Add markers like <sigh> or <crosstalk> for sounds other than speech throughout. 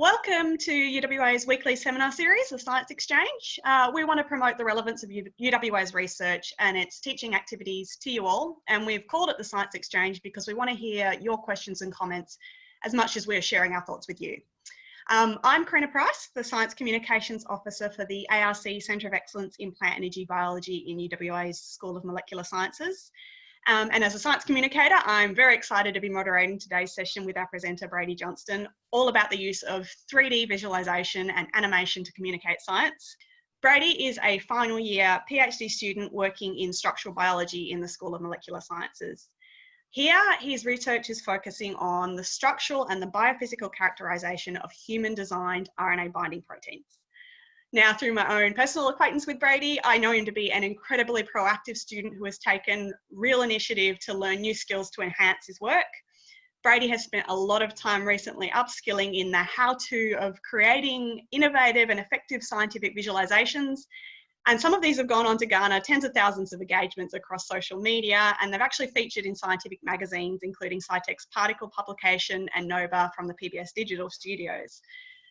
Welcome to UWA's weekly seminar series, the Science Exchange. Uh, we want to promote the relevance of UWA's research and its teaching activities to you all. And we've called it the Science Exchange because we want to hear your questions and comments as much as we're sharing our thoughts with you. Um, I'm Karina Price, the Science Communications Officer for the ARC Centre of Excellence in Plant Energy Biology in UWA's School of Molecular Sciences. Um, and as a science communicator, I'm very excited to be moderating today's session with our presenter, Brady Johnston, all about the use of 3D visualization and animation to communicate science. Brady is a final year PhD student working in structural biology in the School of Molecular Sciences. Here, his research is focusing on the structural and the biophysical characterization of human designed RNA binding proteins. Now, through my own personal acquaintance with Brady, I know him to be an incredibly proactive student who has taken real initiative to learn new skills to enhance his work. Brady has spent a lot of time recently upskilling in the how to of creating innovative and effective scientific visualizations. And some of these have gone on to garner tens of thousands of engagements across social media, and they've actually featured in scientific magazines, including Scitech's Particle publication and Nova from the PBS Digital Studios.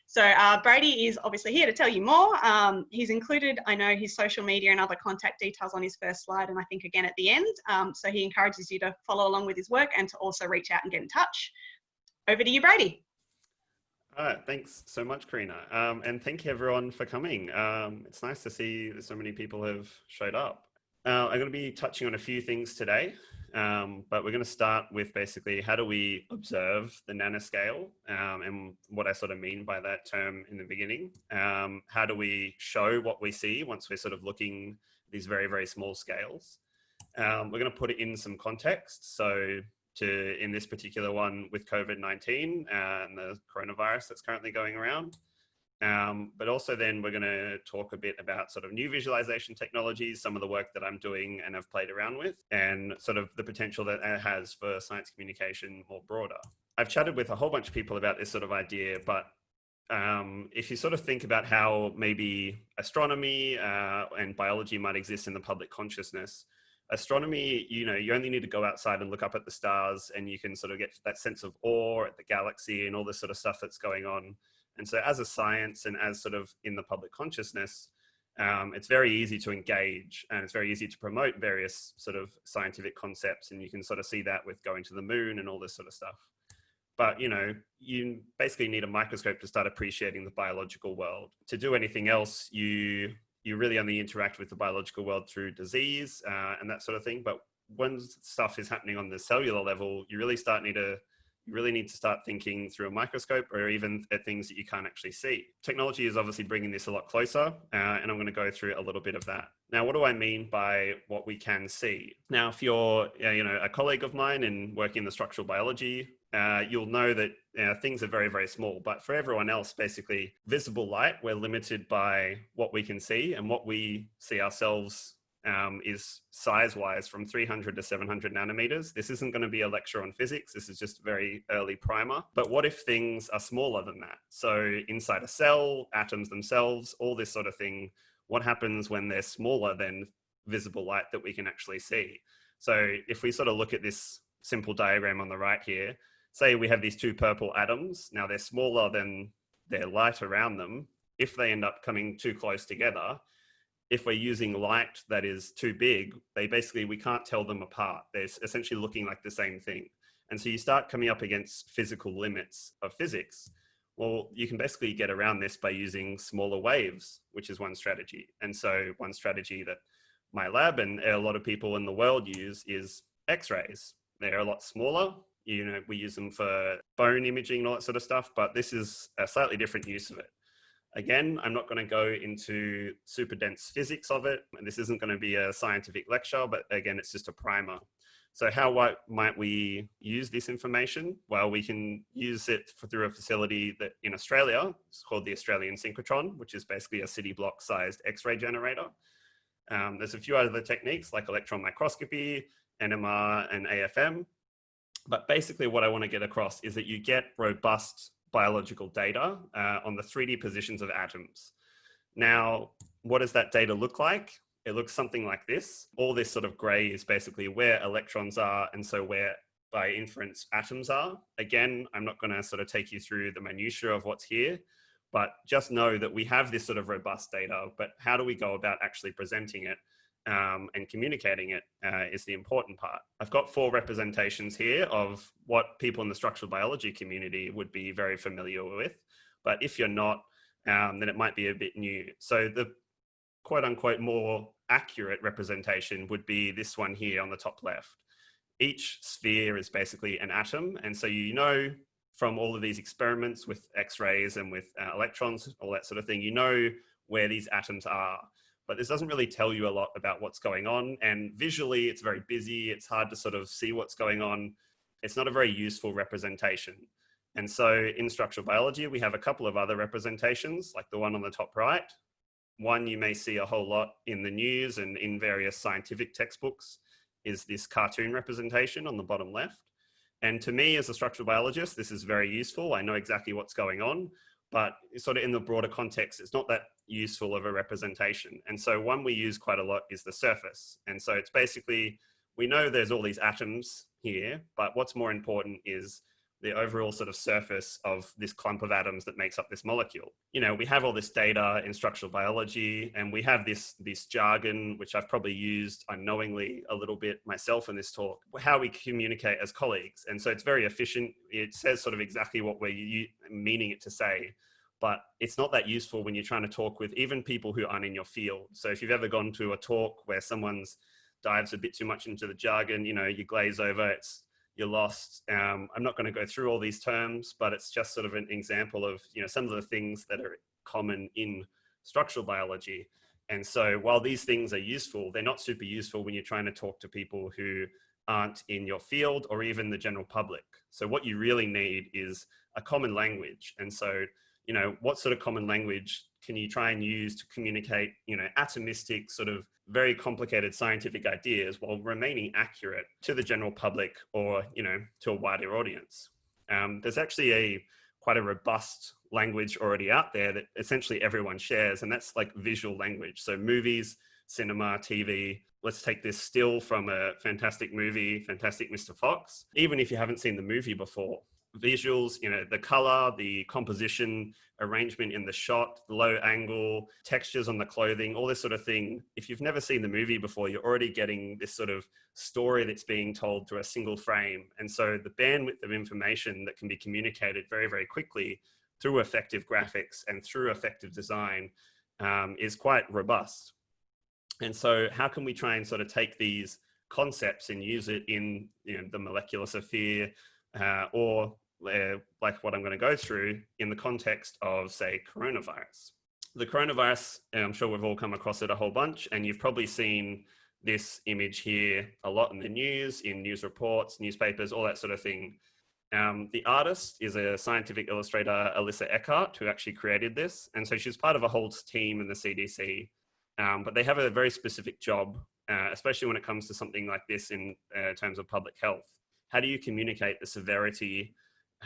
So uh, Brady is obviously here to tell you more. Um, he's included, I know, his social media and other contact details on his first slide, and I think again at the end. Um, so he encourages you to follow along with his work and to also reach out and get in touch. Over to you, Brady. All right, thanks so much, Karina. Um, and thank you everyone for coming. Um, it's nice to see that so many people have showed up. Uh, I'm going to be touching on a few things today. Um, but we're going to start with basically how do we observe the nanoscale um, and what I sort of mean by that term in the beginning. Um, how do we show what we see once we're sort of looking these very, very small scales. Um, we're going to put it in some context. So to in this particular one with COVID-19 and the coronavirus that's currently going around. Um, but also then we're going to talk a bit about sort of new visualization technologies, some of the work that I'm doing and have played around with, and sort of the potential that it has for science communication more broader. I've chatted with a whole bunch of people about this sort of idea, but um, if you sort of think about how maybe astronomy uh, and biology might exist in the public consciousness, astronomy, you know, you only need to go outside and look up at the stars and you can sort of get that sense of awe at the galaxy and all this sort of stuff that's going on. And so as a science and as sort of in the public consciousness, um, it's very easy to engage and it's very easy to promote various sort of scientific concepts. And you can sort of see that with going to the moon and all this sort of stuff. But, you know, you basically need a microscope to start appreciating the biological world. To do anything else, you you really only interact with the biological world through disease uh, and that sort of thing. But when stuff is happening on the cellular level, you really start need to you really need to start thinking through a microscope or even at things that you can't actually see. Technology is obviously bringing this a lot closer, uh, and I'm going to go through a little bit of that. Now, what do I mean by what we can see? Now, if you're, you know, a colleague of mine and working in the structural biology, uh, you'll know that know, things are very, very small. But for everyone else, basically, visible light, we're limited by what we can see and what we see ourselves um, is size-wise from 300 to 700 nanometers. This isn't going to be a lecture on physics. This is just very early primer. But what if things are smaller than that? So inside a cell, atoms themselves, all this sort of thing, what happens when they're smaller than visible light that we can actually see? So if we sort of look at this simple diagram on the right here, say we have these two purple atoms. Now they're smaller than their light around them. If they end up coming too close together, if we're using light that is too big, they basically, we can't tell them apart. They're essentially looking like the same thing. And so you start coming up against physical limits of physics. Well, you can basically get around this by using smaller waves, which is one strategy. And so one strategy that my lab and a lot of people in the world use is X-rays. They're a lot smaller. You know, we use them for bone imaging and all that sort of stuff, but this is a slightly different use of it. Again, I'm not going to go into super dense physics of it. And this isn't going to be a scientific lecture, but again, it's just a primer. So how might we use this information? Well, we can use it for, through a facility that in Australia, it's called the Australian synchrotron, which is basically a city block sized X-ray generator. Um, there's a few other techniques like electron microscopy, NMR and AFM. But basically what I want to get across is that you get robust biological data uh, on the 3D positions of atoms. Now, what does that data look like? It looks something like this. All this sort of gray is basically where electrons are and so where by inference atoms are. Again, I'm not going to sort of take you through the minutiae of what's here, but just know that we have this sort of robust data, but how do we go about actually presenting it um, and communicating it uh, is the important part. I've got four representations here of what people in the structural biology community would be very familiar with, but if you're not, um, then it might be a bit new. So the quote unquote more accurate representation would be this one here on the top left. Each sphere is basically an atom. And so you know from all of these experiments with x-rays and with uh, electrons, all that sort of thing, you know where these atoms are. But this doesn't really tell you a lot about what's going on. And visually, it's very busy. It's hard to sort of see what's going on. It's not a very useful representation. And so in structural biology, we have a couple of other representations, like the one on the top right. One you may see a whole lot in the news and in various scientific textbooks is this cartoon representation on the bottom left. And to me as a structural biologist, this is very useful. I know exactly what's going on, but sort of in the broader context, it's not that useful of a representation. And so one we use quite a lot is the surface. And so it's basically, we know there's all these atoms here, but what's more important is the overall sort of surface of this clump of atoms that makes up this molecule. You know, we have all this data in structural biology and we have this, this jargon, which I've probably used unknowingly a little bit myself in this talk, how we communicate as colleagues. And so it's very efficient. It says sort of exactly what we're meaning it to say, but it's not that useful when you're trying to talk with even people who aren't in your field. So if you've ever gone to a talk where someone's dives a bit too much into the jargon, you know, you glaze over, it's you're lost. Um, I'm not going to go through all these terms, but it's just sort of an example of you know some of the things that are common in structural biology. And so while these things are useful, they're not super useful when you're trying to talk to people who aren't in your field or even the general public. So what you really need is a common language. And so, you know, what sort of common language can you try and use to communicate, you know, atomistic sort of very complicated scientific ideas while remaining accurate to the general public or, you know, to a wider audience. Um, there's actually a quite a robust language already out there that essentially everyone shares, and that's like visual language. So movies, cinema, TV. Let's take this still from a fantastic movie, Fantastic Mr. Fox. Even if you haven't seen the movie before, visuals, you know, the color, the composition, arrangement in the shot, the low angle, textures on the clothing, all this sort of thing. If you've never seen the movie before, you're already getting this sort of story that's being told through a single frame. And so the bandwidth of information that can be communicated very, very quickly through effective graphics and through effective design um, is quite robust. And so how can we try and sort of take these concepts and use it in you know, the molecular sphere, uh, or uh, like what I'm going to go through in the context of, say, coronavirus. The coronavirus, I'm sure we've all come across it a whole bunch, and you've probably seen this image here a lot in the news, in news reports, newspapers, all that sort of thing. Um, the artist is a scientific illustrator, Alissa Eckert, who actually created this. And so she's part of a whole team in the CDC, um, but they have a very specific job, uh, especially when it comes to something like this in uh, terms of public health how do you communicate the severity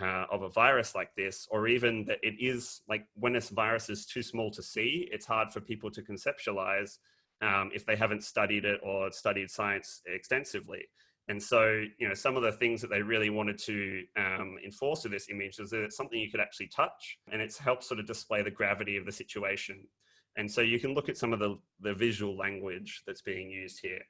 uh, of a virus like this, or even that it is like when this virus is too small to see, it's hard for people to conceptualize um, if they haven't studied it or studied science extensively. And so, you know, some of the things that they really wanted to um, enforce with this image is that it's something you could actually touch and it's helped sort of display the gravity of the situation. And so you can look at some of the, the visual language that's being used here.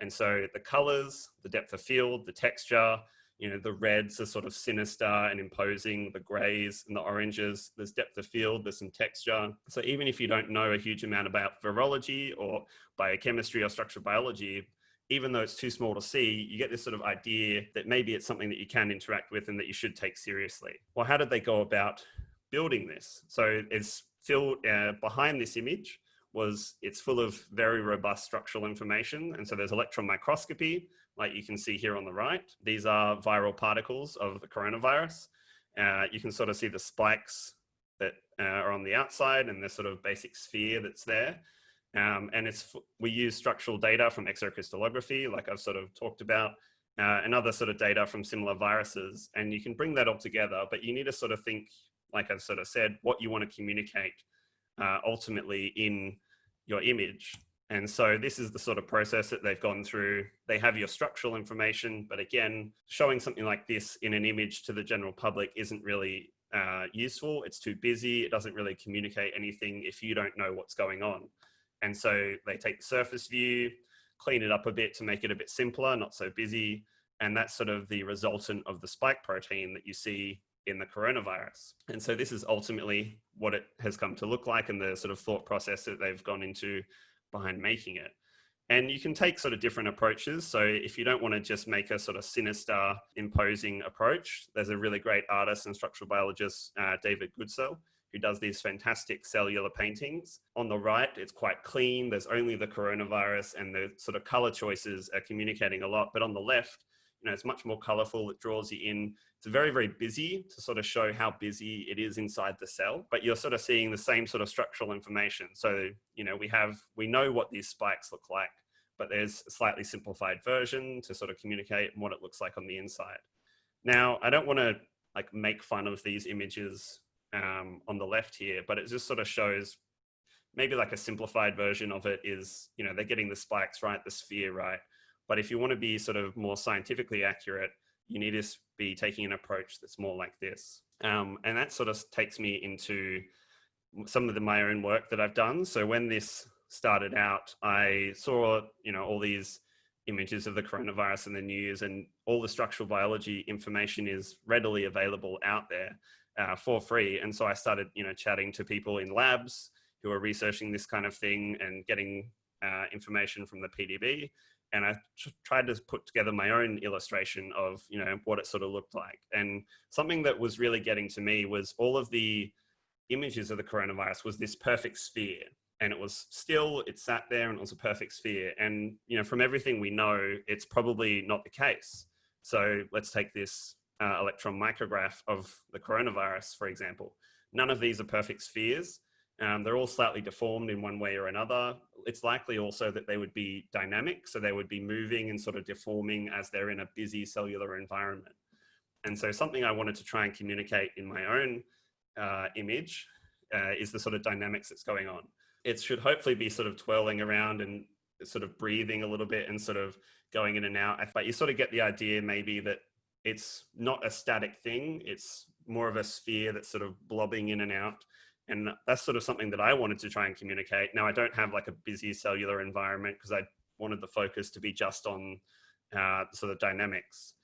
And so the colors, the depth of field, the texture, you know, the reds are sort of sinister and imposing, the grays and the oranges, there's depth of field, there's some texture. So even if you don't know a huge amount about virology or biochemistry or structural biology, even though it's too small to see, you get this sort of idea that maybe it's something that you can interact with and that you should take seriously. Well, how did they go about building this? So it's filled uh, behind this image was it's full of very robust structural information. And so there's electron microscopy, like you can see here on the right. These are viral particles of the coronavirus. Uh, you can sort of see the spikes that uh, are on the outside and the sort of basic sphere that's there. Um, and it's we use structural data from X-ray crystallography, like I've sort of talked about, uh, and other sort of data from similar viruses. And you can bring that all together, but you need to sort of think, like I've sort of said, what you want to communicate uh, ultimately in your image. And so this is the sort of process that they've gone through. They have your structural information, but again, showing something like this in an image to the general public isn't really uh, useful. It's too busy. It doesn't really communicate anything if you don't know what's going on. And so they take the surface view, clean it up a bit to make it a bit simpler, not so busy. And that's sort of the resultant of the spike protein that you see in the coronavirus. And so this is ultimately what it has come to look like and the sort of thought process that they've gone into behind making it. And you can take sort of different approaches. So if you don't want to just make a sort of sinister, imposing approach, there's a really great artist and structural biologist, uh, David Goodsell, who does these fantastic cellular paintings. On the right, it's quite clean. There's only the coronavirus and the sort of color choices are communicating a lot. But on the left, you know, it's much more colorful. It draws you in. It's very, very busy to sort of show how busy it is inside the cell, but you're sort of seeing the same sort of structural information. So, you know, we have, we know what these spikes look like, but there's a slightly simplified version to sort of communicate what it looks like on the inside. Now, I don't want to like make fun of these images um, on the left here, but it just sort of shows maybe like a simplified version of it is, you know, they're getting the spikes right, the sphere right, but if you want to be sort of more scientifically accurate, you need to be taking an approach that's more like this. Um, and that sort of takes me into some of the, my own work that I've done. So when this started out, I saw, you know, all these images of the coronavirus in the news and all the structural biology information is readily available out there uh, for free. And so I started, you know, chatting to people in labs who are researching this kind of thing and getting uh, information from the PDB and I tried to put together my own illustration of you know what it sort of looked like. And something that was really getting to me was all of the images of the coronavirus was this perfect sphere, and it was still it sat there and it was a perfect sphere. And you know from everything we know, it's probably not the case. So let's take this uh, electron micrograph of the coronavirus, for example. None of these are perfect spheres. Um, they're all slightly deformed in one way or another. It's likely also that they would be dynamic, so they would be moving and sort of deforming as they're in a busy cellular environment. And so something I wanted to try and communicate in my own uh, image uh, is the sort of dynamics that's going on. It should hopefully be sort of twirling around and sort of breathing a little bit and sort of going in and out. But you sort of get the idea maybe that it's not a static thing. It's more of a sphere that's sort of blobbing in and out and that's sort of something that I wanted to try and communicate. Now I don't have like a busy cellular environment because I wanted the focus to be just on uh, sort of dynamics.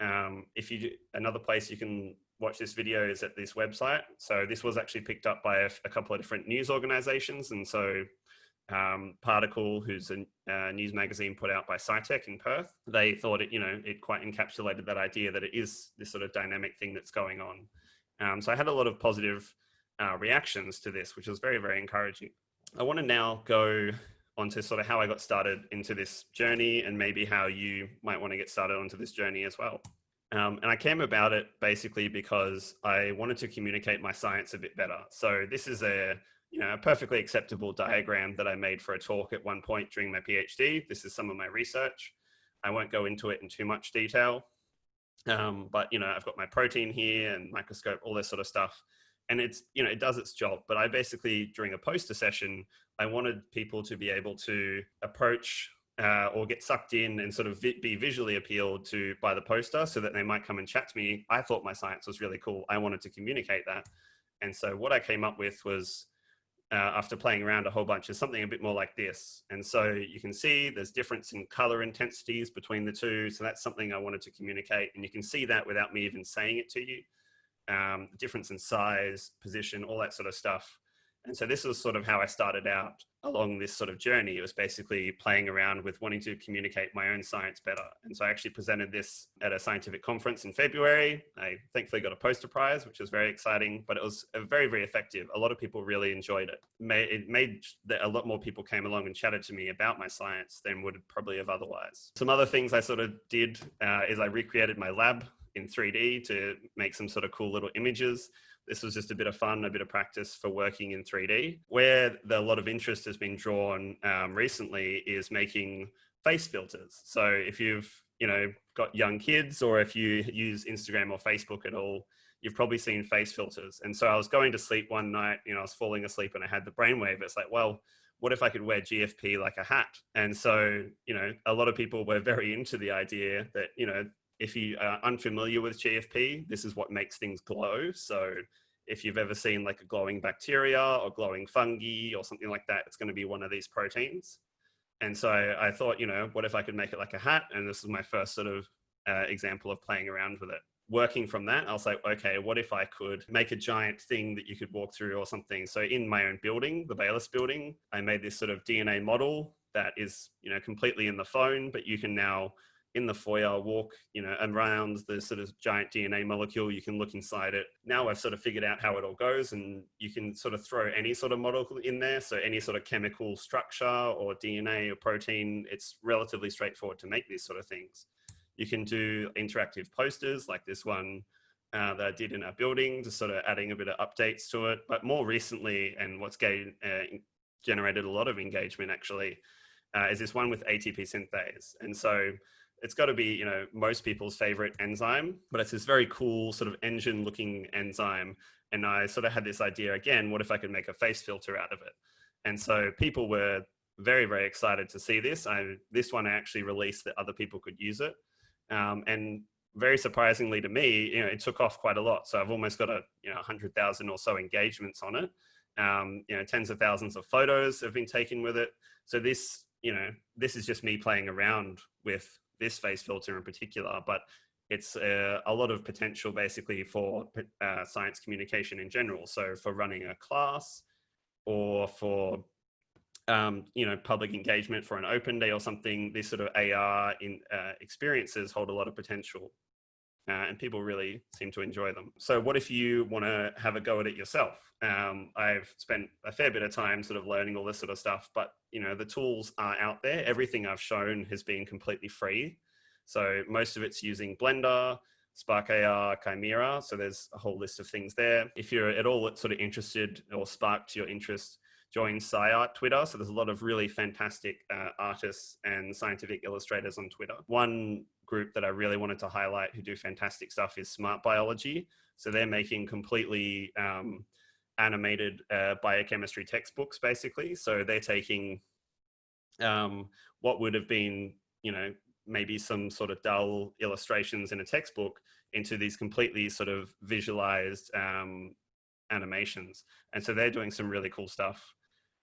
Um, if you do, another place you can watch this video is at this website. So this was actually picked up by a, a couple of different news organizations. And so um, Particle, who's a, a, news magazine put out by SciTech in Perth, they thought it, you know, it quite encapsulated that idea that it is this sort of dynamic thing that's going on. Um, so I had a lot of positive uh, reactions to this, which was very, very encouraging. I want to now go onto sort of how I got started into this journey and maybe how you might want to get started onto this journey as well. Um, and I came about it basically because I wanted to communicate my science a bit better. So this is a, you know, a perfectly acceptable diagram that I made for a talk at one point during my PhD. This is some of my research. I won't go into it in too much detail, um, but you know, I've got my protein here and microscope, all this sort of stuff and it's you know it does its job. But i basically during a poster session i wanted people to be able to approach uh, or get sucked in and sort of vi be visually appealed to by the poster so that they might come and chat to me. I thought my science was really cool. I wanted to communicate that. And so what i came up with was uh, after playing around a whole bunch is something a bit more like this. And so you can see there's difference in color intensities between the two. So that's something i wanted to communicate. And you can see that without me even saying it to you um, difference in size, position, all that sort of stuff. And so this was sort of how I started out along this sort of journey. It was basically playing around with wanting to communicate my own science better. And so I actually presented this at a scientific conference in February. I thankfully got a poster prize, which was very exciting, but it was very, very effective. A lot of people really enjoyed it. It made that a lot more people came along and chatted to me about my science than would probably have otherwise. Some other things I sort of did uh, is I recreated my lab in 3D to make some sort of cool little images. This was just a bit of fun, a bit of practice for working in 3D. Where the, a lot of interest has been drawn um, recently is making face filters. So if you've you know got young kids or if you use Instagram or Facebook at all, you've probably seen face filters. And so I was going to sleep one night, you know, I was falling asleep and I had the brainwave. It's like, well, what if I could wear GFP like a hat? And so, you know, a lot of people were <laughs> very into the idea that, you know, if you are unfamiliar with GFP, this is what makes things glow. So if you've ever seen like a glowing bacteria or glowing fungi or something like that, it's going to be one of these proteins. And so I, thought, you know, what if I could make it like a hat? And this is my first sort of uh, example of playing around with it. Working from that, I was like, okay, what if I could make a giant thing that you could walk through or something? So in my own building, the Bayliss building, I made this sort of DNA model that is, you know, completely in the phone, but you can now in the foyer, walk, you know, around the sort of giant DNA molecule. You can look inside it. Now I've sort of figured out how it all goes and you can sort of throw any sort of molecule in there. So any sort of chemical structure or DNA or protein, it's relatively straightforward to make these sort of things. You can do interactive posters like this one uh, that I did in our building, just sort of adding a bit of updates to it. But more recently, and what's gained, uh, generated a lot of engagement actually, uh, is this one with ATP synthase. And so it's got to be, you know, most people's favorite enzyme, but it's this very cool sort of engine looking enzyme. And I sort of had this idea again, what if I could make a face filter out of it? And so people were very, very excited to see this. I, this one I actually released that other people could use it. Um, and very surprisingly to me, you know, it took off quite a lot. So I've almost got a, you know, 100,000 or so engagements on it. Um, you know, tens of thousands of photos have been taken with it. So this, you know, this is just me playing around with this face filter in particular, but it's uh, a lot of potential basically for uh, science communication in general. So for running a class or for um, you know, public engagement for an open day or something, these sort of AR in, uh, experiences hold a lot of potential. Uh, and people really seem to enjoy them. So what if you want to have a go at it yourself? Um, I've spent a fair bit of time sort of learning all this sort of stuff, but you know, the tools are out there. Everything I've shown has been completely free. So most of it's using Blender, Spark AR, Chimera. So there's a whole list of things there. If you're at all sort of interested or sparked your interest, join SciArt Twitter. So there's a lot of really fantastic uh, artists and scientific illustrators on Twitter. One group that I really wanted to highlight who do fantastic stuff is Smart Biology. So they're making completely um, animated uh, biochemistry textbooks, basically. So they're taking um, what would have been, you know, maybe some sort of dull illustrations in a textbook into these completely sort of visualized um, animations. And so they're doing some really cool stuff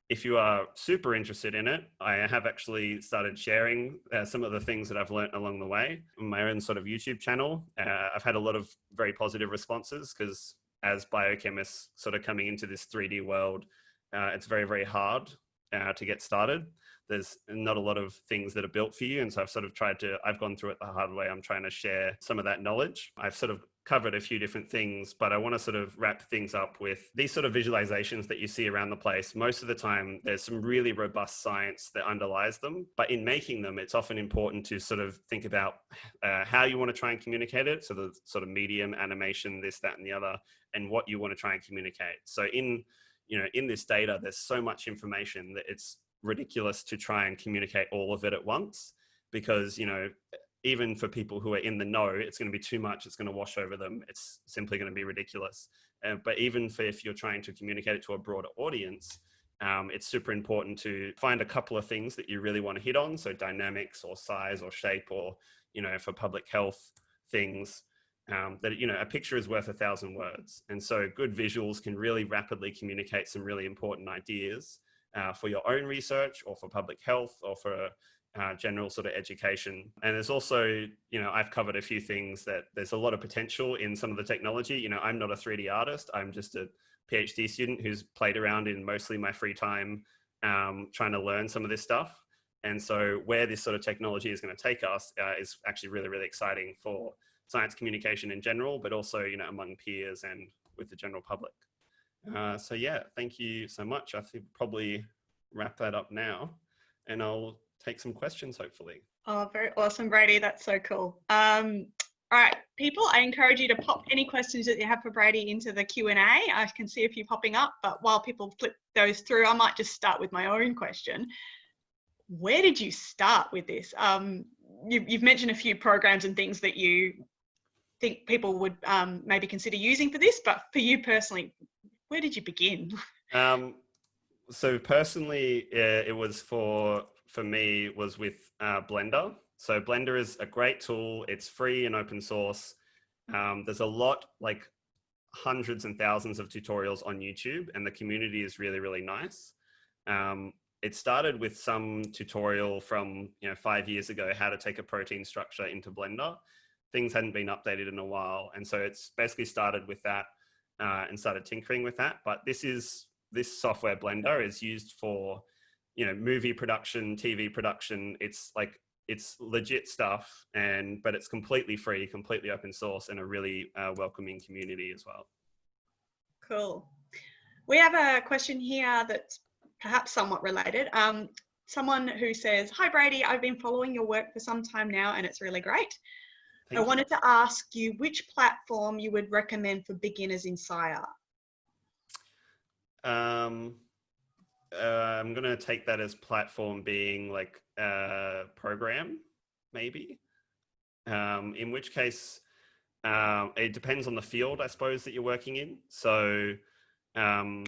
if you are super interested in it, I have actually started sharing uh, some of the things that I've learned along the way on my own sort of YouTube channel. Uh, I've had a lot of very positive responses because as biochemists sort of coming into this 3D world, uh, it's very, very hard uh, to get started. There's not a lot of things that are built for you. And so I've sort of tried to, I've gone through it the hard way. I'm trying to share some of that knowledge. I've sort of covered a few different things, but I want to sort of wrap things up with these sort of visualizations that you see around the place. Most of the time, there's some really robust science that underlies them, but in making them, it's often important to sort of think about uh, how you want to try and communicate it. So the sort of medium, animation, this, that, and the other, and what you want to try and communicate. So in, you know, in this data, there's so much information that it's ridiculous to try and communicate all of it at once because, you know, even for people who are in the know, it's going to be too much. It's going to wash over them. It's simply going to be ridiculous. Uh, but even for if you're trying to communicate it to a broader audience, um, it's super important to find a couple of things that you really want to hit on. So dynamics or size or shape or, you know, for public health things um, that, you know, a picture is worth a thousand words. And so good visuals can really rapidly communicate some really important ideas uh, for your own research or for public health or for uh, general sort of education. And there's also, you know, I've covered a few things that there's a lot of potential in some of the technology. You know, I'm not a 3D artist. I'm just a PhD student who's played around in mostly my free time um, trying to learn some of this stuff. And so where this sort of technology is going to take us uh, is actually really, really exciting for science communication in general, but also, you know, among peers and with the general public. Uh, so yeah, thank you so much. I think probably wrap that up now and I'll take some questions, hopefully. Oh, very awesome, Brady. That's so cool. Um, all right, people, I encourage you to pop any questions that you have for Brady into the Q&A. I can see a few popping up, but while people flip those through, I might just start with my own question. Where did you start with this? Um, you, have mentioned a few programs and things that you think people would um, maybe consider using for this, but for you personally, where did you begin? <laughs> Um, so personally, uh, it was for for me was with uh, Blender. So Blender is a great tool. It's free and open source. Um, there's a lot like hundreds and thousands of tutorials on YouTube, and the community is really really nice. Um, it started with some tutorial from you know five years ago how to take a protein structure into Blender. Things hadn't been updated in a while, and so it's basically started with that uh, and started tinkering with that. But this is this software Blender is used for you know movie production, TV production. It's like it's legit stuff, and but it's completely free, completely open source, and a really uh, welcoming community as well. Cool. We have a question here that's perhaps somewhat related. Um, someone who says, Hi Brady, I've been following your work for some time now and it's really great. Thank I you. wanted to ask you which platform you would recommend for beginners in SciArt. Um, uh, I'm going to take that as platform being like a program, maybe. Um, in which case, um, it depends on the field, I suppose, that you're working in. So, um,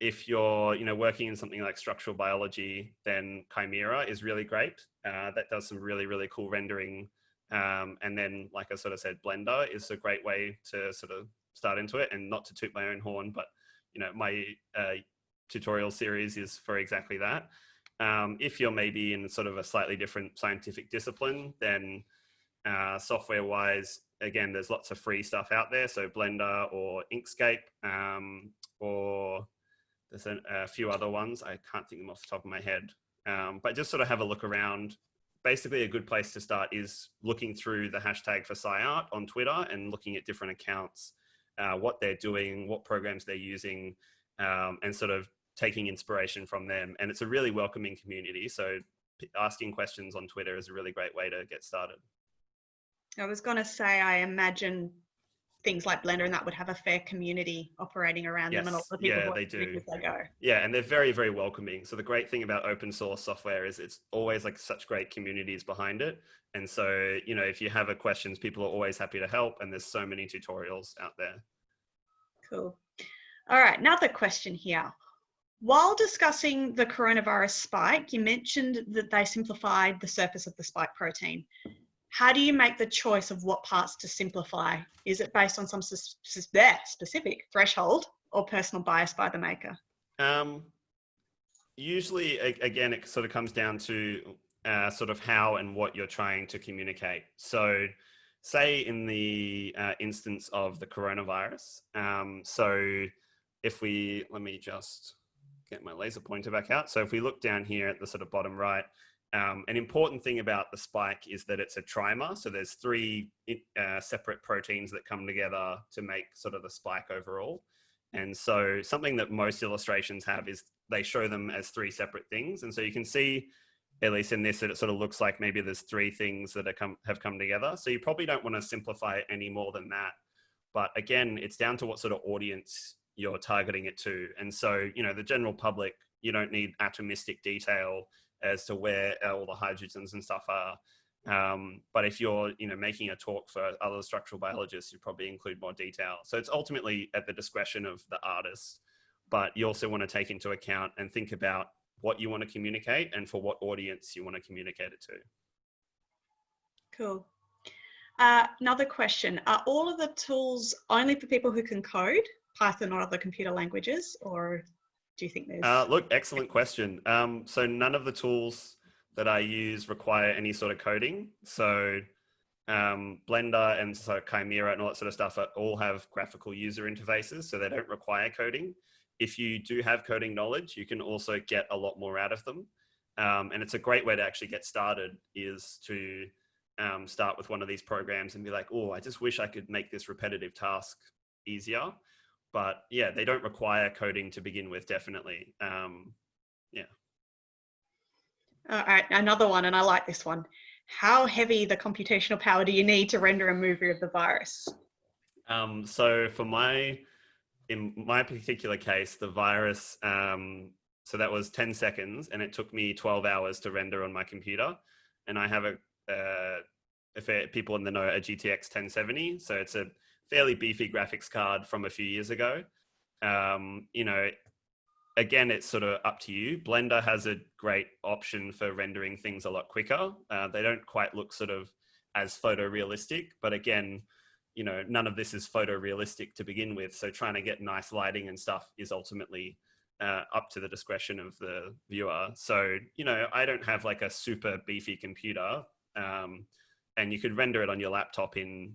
if you're you know working in something like structural biology, then Chimera is really great. Uh, that does some really really cool rendering. Um, and then, like I sort of said, Blender is a great way to sort of start into it. And not to toot my own horn, but you know my uh, tutorial series is for exactly that. Um, if you're maybe in sort of a slightly different scientific discipline, then uh, software-wise, again, there's lots of free stuff out there. So Blender or Inkscape um, or there's a, a, few other ones. I can't think of them off the top of my head. Um, but just sort of have a look around. Basically, a good place to start is looking through the hashtag for SciArt on Twitter and looking at different accounts, uh, what they're doing, what programs they're using, um, and sort of taking inspiration from them. And it's a really welcoming community. So asking questions on Twitter is a really great way to get started. I was going to say, I imagine things like Blender and that would have a fair community operating around yes. them and all the people yeah, they do. as they go. Yeah, and they're very, very welcoming. So the great thing about open source software is it's always like such great communities behind it. And so, you know, if you have a questions, people are always happy to help and there's so many tutorials out there. Cool. All right, another question here. While discussing the coronavirus spike, you mentioned that they simplified the surface of the spike protein how do you make the choice of what parts to simplify? Is it based on some specific threshold or personal bias by the maker? Um, usually, again, it sort of comes down to uh, sort of how and what you're trying to communicate. So, say in the uh, instance of the coronavirus, um, so if we, let me just get my laser pointer back out. So if we look down here at the sort of bottom right, um, an important thing about the spike is that it's a trimer. So there's three uh, separate proteins that come together to make sort of the spike overall. And so something that most illustrations have is they show them as three separate things. And so you can see, at least in this, that it sort of looks like maybe there's three things that come, have come together. So you probably don't want to simplify it any more than that. But again, it's down to what sort of audience you're targeting it to. And so, you know, the general public, you don't need atomistic detail as to where all the hydrogens and stuff are. Um, but if you're, you know, making a talk for other structural biologists, you probably include more detail. So it's ultimately at the discretion of the artist, but you also want to take into account and think about what you want to communicate and for what audience you want to communicate it to. Cool. Uh, another question, are all of the tools only for people who can code, Python or other computer languages, or do you think there's? Uh, look, excellent question. Um, so none of the tools that I use require any sort of coding. So um, Blender and so Chimera and all that sort of stuff all have graphical user interfaces, so they don't require coding. If you do have coding knowledge, you can also get a lot more out of them. Um, and it's a great way to actually get started is to um, start with one of these programs and be like, oh, I just wish I could make this repetitive task easier but yeah, they don't require coding to begin with, definitely. Um, yeah. All right, another one, and I like this one. How heavy the computational power do you need to render a movie of the virus? Um, so for my, in my particular case, the virus, um, so that was 10 seconds and it took me 12 hours to render on my computer. And I have a, uh, if it, people in the know, a GTX 1070. So it's a fairly beefy graphics card from a few years ago. Um, you know, again, it's sort of up to you. Blender has a great option for rendering things a lot quicker. Uh, they don't quite look sort of as photorealistic, but again, you know, none of this is photorealistic to begin with. So trying to get nice lighting and stuff is ultimately uh, up to the discretion of the viewer. So, you know, I don't have like a super beefy computer um, and you could render it on your laptop in,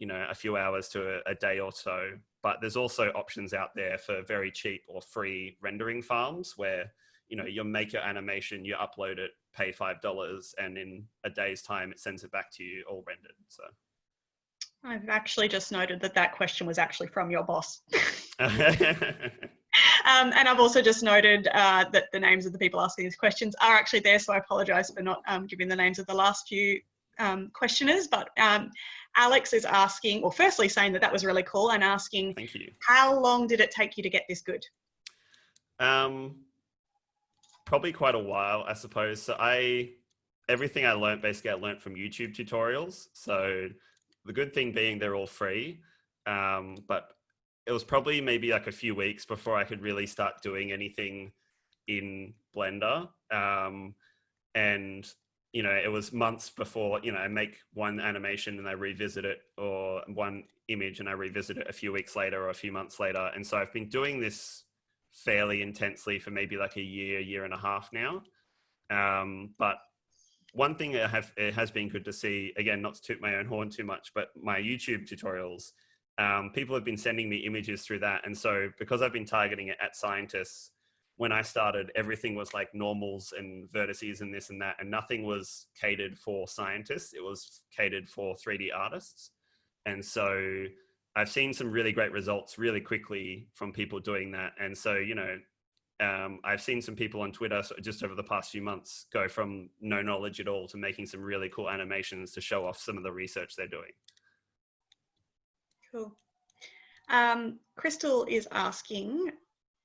you know, a few hours to a, a day or so. But there's also options out there for very cheap or free rendering farms where, you know, you make your animation, you upload it, pay $5 and in a day's time, it sends it back to you all rendered. So. I've actually just noted that that question was actually from your boss. <laughs> <laughs> um, and I've also just noted uh, that the names of the people asking these questions are actually there, so I apologise for not um, giving the names of the last few um, questioners. But um, Alex is asking, or firstly saying that that was really cool, and asking, Thank you. How long did it take you to get this good? Um, probably quite a while, I suppose. So I, everything I learned basically I learned from YouTube tutorials. So the good thing being they're all free, um, but it was probably maybe like a few weeks before I could really start doing anything in Blender. Um, and you know, it was months before, you know, I make one animation and I revisit it or one image and I revisit it a few weeks later or a few months later. And so I've been doing this fairly intensely for maybe like a year, year and a half now. Um, but one thing I have, it has been good to see, again, not to toot my own horn too much, but my YouTube tutorials, um, people have been sending me images through that. And so because I've been targeting it at scientists, when I started, everything was like normals and vertices and this and that, and nothing was catered for scientists. It was catered for 3D artists. And so I've seen some really great results really quickly from people doing that. And so, you know, um, I've seen some people on Twitter just over the past few months go from no knowledge at all to making some really cool animations to show off some of the research they're doing. Cool. Um, Crystal is asking,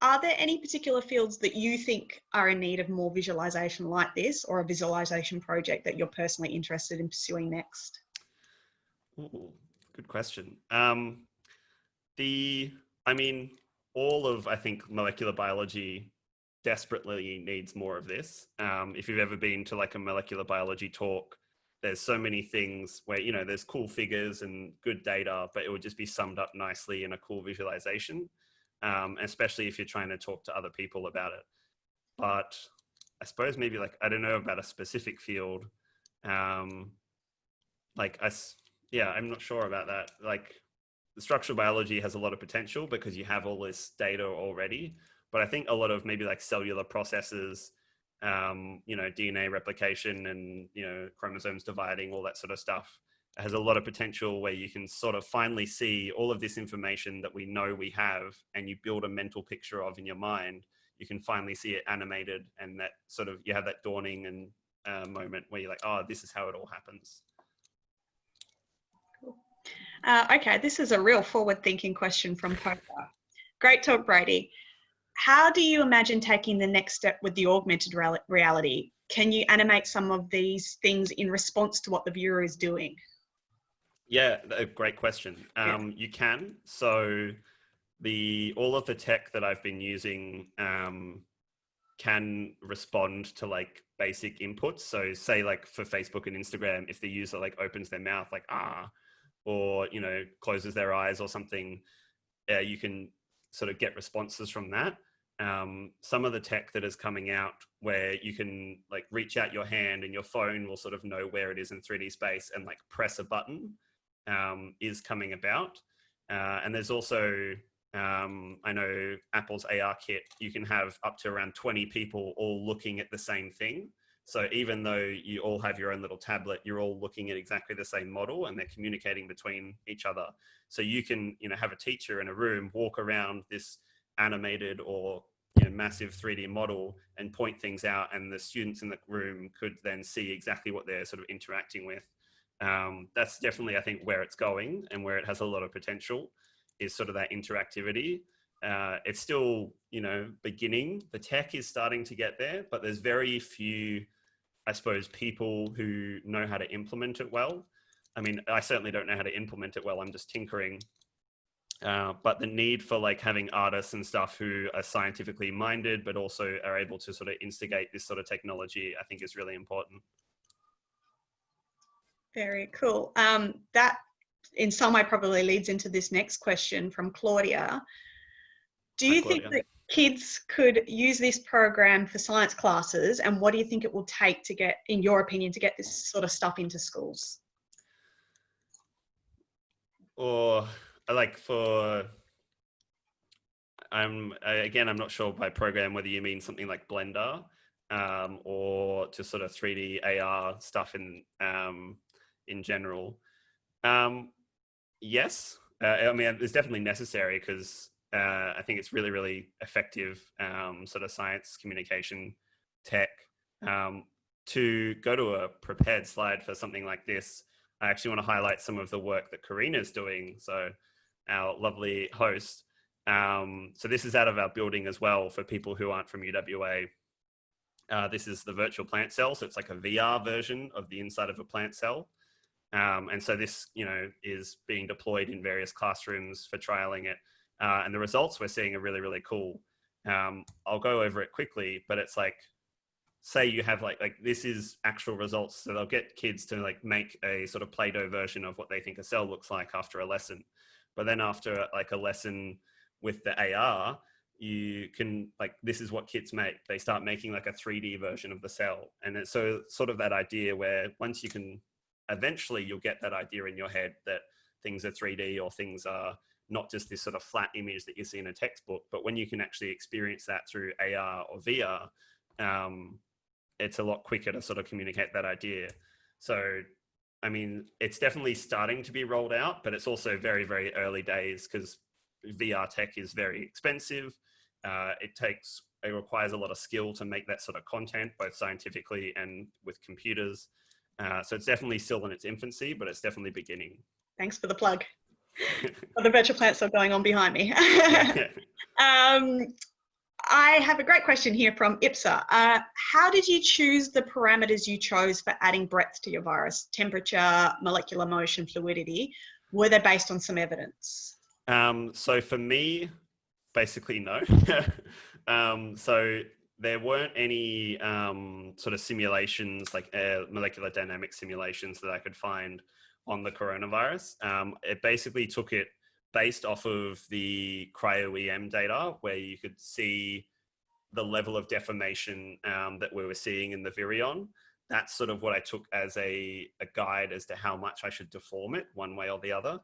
are there any particular fields that you think are in need of more visualization like this or a visualization project that you're personally interested in pursuing next? Ooh, good question. Um, the, I mean, all of, I think, molecular biology desperately needs more of this. Um, if you've ever been to like a molecular biology talk, there's so many things where, you know, there's cool figures and good data, but it would just be summed up nicely in a cool visualization, um, especially if you're trying to talk to other people about it. But I suppose maybe like, I don't know about a specific field. Um, like, I, yeah, I'm not sure about that. Like, the structural biology has a lot of potential because you have all this data already. But I think a lot of maybe like cellular processes, um, you know, DNA replication and, you know, chromosomes dividing, all that sort of stuff has a lot of potential where you can sort of finally see all of this information that we know we have and you build a mental picture of in your mind. You can finally see it animated and that sort of, you have that dawning and uh, moment where you're like, oh, this is how it all happens. Uh, okay, this is a real forward thinking question from Poker. Great talk, Brady. How do you imagine taking the next step with the augmented reality? Can you animate some of these things in response to what the viewer is doing? Yeah, a great question. Um, yeah. You can. So the all of the tech that I've been using um, can respond to like basic inputs. So say like for Facebook and Instagram, if the user like opens their mouth like ah or you know closes their eyes or something uh, you can sort of get responses from that um, some of the tech that is coming out where you can like reach out your hand and your phone will sort of know where it is in 3d space and like press a button um, is coming about uh, and there's also um, I know Apple's AR kit, you can have up to around 20 people all looking at the same thing. So even though you all have your own little tablet, you're all looking at exactly the same model and they're communicating between each other. So you can, you know, have a teacher in a room walk around this animated or you know, massive 3D model and point things out and the students in the room could then see exactly what they're sort of interacting with. Um, that's definitely, I think, where it's going and where it has a lot of potential is sort of that interactivity. Uh, it's still, you know, beginning. The tech is starting to get there, but there's very few I suppose, people who know how to implement it well. I mean, I certainly don't know how to implement it well. I'm just tinkering. Uh, but the need for like having artists and stuff who are scientifically minded, but also are able to sort of instigate this sort of technology, I think is really important. Very cool. Um, that in some way probably leads into this next question from Claudia. Do you Hi, think that kids could use this program for science classes and what do you think it will take to get, in your opinion, to get this sort of stuff into schools? Or like for I'm again I'm not sure by program whether you mean something like Blender um, or just sort of 3D AR stuff in um, in general. Um, yes, uh, I mean it's definitely necessary because uh, I think it's really really effective um, sort of science communication tech. Um, to go to a prepared slide for something like this, I actually want to highlight some of the work that Karina is doing. So our lovely host. Um, so this is out of our building as well for people who aren't from UWA. Uh, this is the virtual plant cell. So it's like a VR version of the inside of a plant cell. Um, and so this, you know, is being deployed in various classrooms for trialing it. Uh, and the results we're seeing are really, really cool. Um, I'll go over it quickly, but it's like, say you have like, like this is actual results. So they'll get kids to like make a sort of Play-Doh version of what they think a cell looks like after a lesson. But then after like a lesson with the AR, you can like this is what kids make. They start making like a 3D version of the cell, and it's so sort of that idea where once you can, eventually you'll get that idea in your head that things are 3D or things are not just this sort of flat image that you see in a textbook, but when you can actually experience that through AR or VR, um, it's a lot quicker to sort of communicate that idea. So I mean, it's definitely starting to be rolled out, but it's also very, very early days because VR tech is very expensive. Uh, it takes, it requires a lot of skill to make that sort of content, both scientifically and with computers. Uh, so it's definitely still in its infancy, but it's definitely beginning. Thanks for the plug. <laughs> the virtual plants are going on behind me. <laughs> <laughs> um, I have a great question here from IPSA. Uh, how did you choose the parameters you chose for adding breadth to your virus? Temperature, molecular motion, fluidity. Were they based on some evidence? Um, so for me, basically no. um, so there weren't any um, sort of simulations like uh, molecular dynamic simulations that I could find on the coronavirus. Um, it basically took it based off of the cryo-EM data where you could see the level of deformation um, that we were seeing in the virion. That's sort of what I took as a, a guide as to how much I should deform it one way or the other.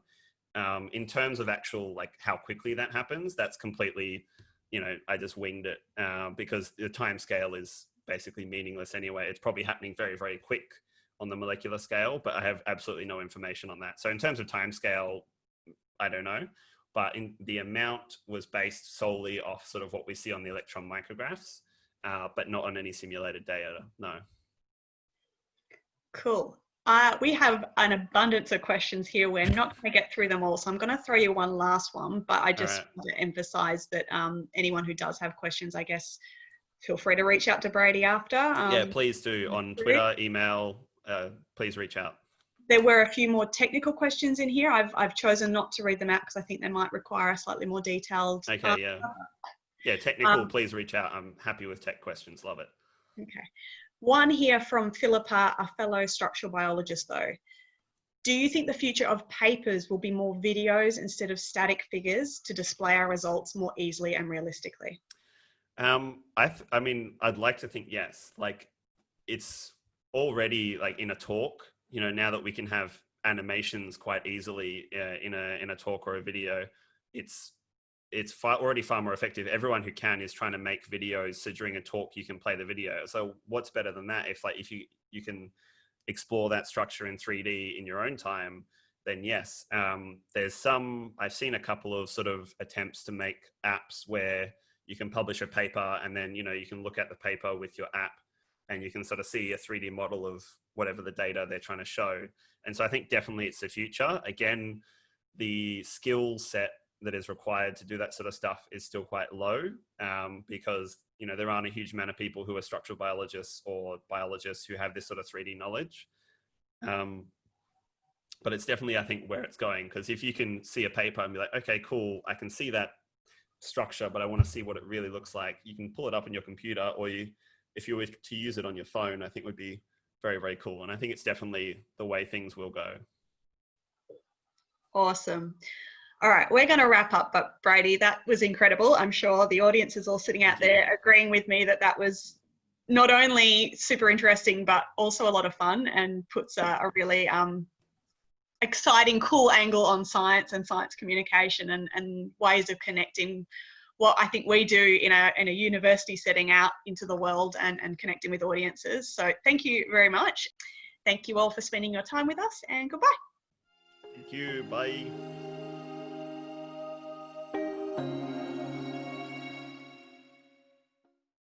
Um, in terms of actual, like how quickly that happens, that's completely, you know, I just winged it uh, because the time scale is basically meaningless anyway. It's probably happening very, very quick on the molecular scale, but I have absolutely no information on that. So in terms of time scale, I don't know. But in, the amount was based solely off sort of what we see on the electron micrographs, uh, but not on any simulated data, no. Cool. Uh, we have an abundance of questions here. We're not going to get through them all, so I'm going to throw you one last one. But I just right. want to emphasize that um, anyone who does have questions, I guess, feel free to reach out to Brady after. Um, yeah, please do on Twitter, email. Uh, please reach out there were a few more technical questions in here. I've, I've chosen not to read them out because I think they might require a slightly more detailed. Okay, uh, yeah. Yeah, technical, um, please reach out. I'm happy with tech questions. Love it. Okay. One here from Philippa, a fellow structural biologist though. Do you think the future of papers will be more videos instead of static figures to display our results more easily and realistically? Um, I, I mean, I'd like to think yes. Like, it's already like in a talk you know, now that we can have animations quite easily uh, in a in a talk or a video, it's it's far, already far more effective. Everyone who can is trying to make videos. So during a talk, you can play the video. So what's better than that? If like if you you can explore that structure in 3D in your own time, then yes. Um, there's some I've seen a couple of sort of attempts to make apps where you can publish a paper and then you know you can look at the paper with your app and you can sort of see a 3D model of whatever the data they're trying to show. And so I think definitely it's the future. Again, the skill set that is required to do that sort of stuff is still quite low um, because you know there aren't a huge amount of people who are structural biologists or biologists who have this sort of 3D knowledge. Um, but it's definitely I think where it's going because if you can see a paper and be like, okay, cool, I can see that structure, but I want to see what it really looks like. You can pull it up on your computer, or you, if you were to use it on your phone, I think would be very very cool. And I think it's definitely the way things will go. Awesome. All right, we're going to wrap up, but Brady, that was incredible. I'm sure the audience is all sitting out there agreeing with me that that was not only super interesting, but also a lot of fun and puts a, a really um, exciting, cool angle on science and science communication and, and ways of connecting what I think we do in a, in a university setting out into the world and, and connecting with audiences. So thank you very much. Thank you all for spending your time with us and goodbye. Thank you. Bye.